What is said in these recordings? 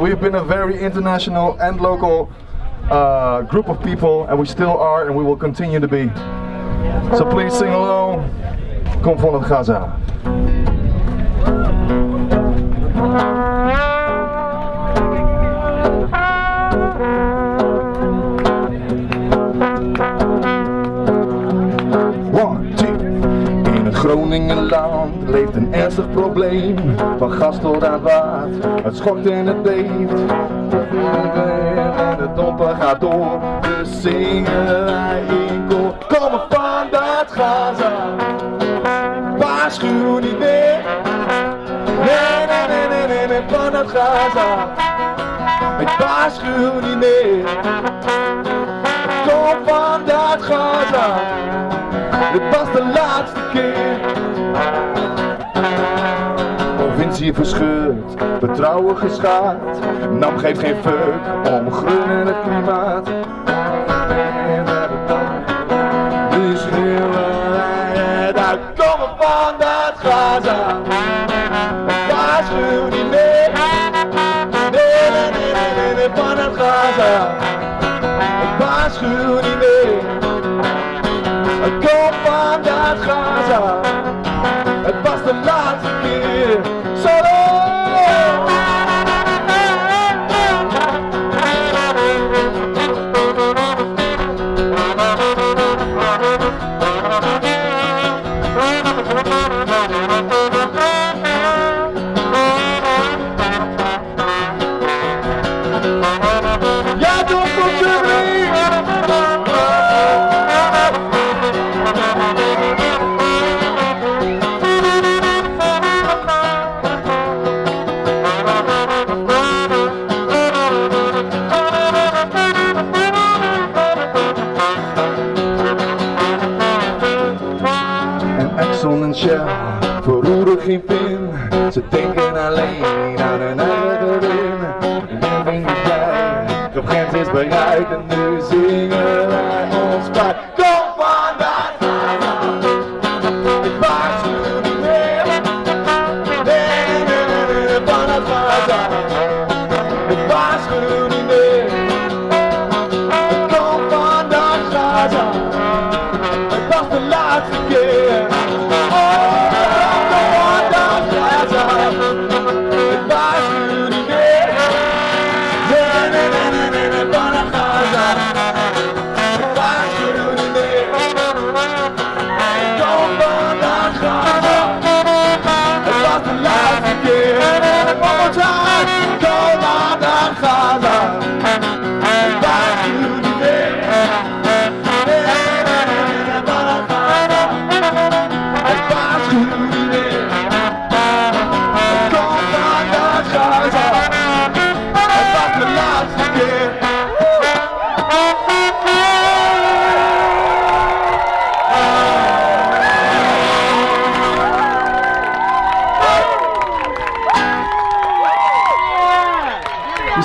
we've been a very international and local uh, group of people, and we still are, and we will continue to be. So please sing along. Kom het Gaza. One, Groningenland leeft een ernstig probleem. Van gas tot aan water, het schokt en het beeft. En de domper gaat door, dus zingen wij in koor. Komen van dat Gaza, waarschuw niet meer. Nee, nee, nee, nee, nee, nee, van dat Gaza. Ik waarschuw niet meer. Kom van dat Gaza. Dit was de laatste keer. Provincie verscheurd, vertrouwen geschaad. NAM geeft geen fuck om groen en het klimaat. Nu schreeuwen wij. Komen van dat Gaza. Waarschuw niet meer. Nee, nee, nee, nee, nee, van het Gaza. En Exxon en Shell verroeren geen pin. Ze denken alleen aan hun eigen win. En ben niet blij, de grens is bereikt en nu zingen wij ons bij.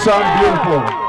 sound beautiful.